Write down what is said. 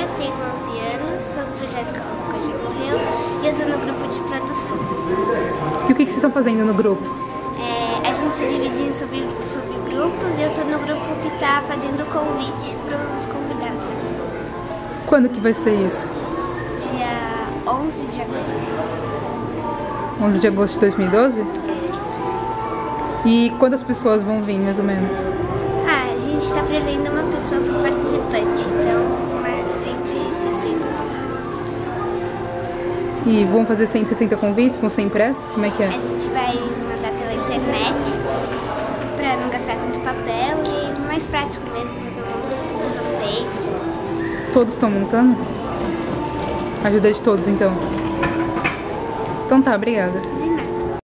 Sofia, tenho 11 anos, sou do projeto Calma já morreu e eu tô no grupo de produção. E o que, que vocês estão fazendo no grupo? É, a gente se divide em sub, subgrupos e eu tô no grupo que tá fazendo convite pros convidados. Quando que vai ser isso? Dia 11 de agosto. 11 de agosto de 2012? E quantas pessoas vão vir, mais ou menos? Ah, a gente está prevendo uma pessoa por participante, então E vão fazer 160 convites? Vão ser impressos? Como é que é? A gente vai mandar pela internet para não gastar tanto papel e mais prático mesmo, todo mundo usa o Face. Todos estão montando? Ajuda de todos, então. Então tá, obrigada.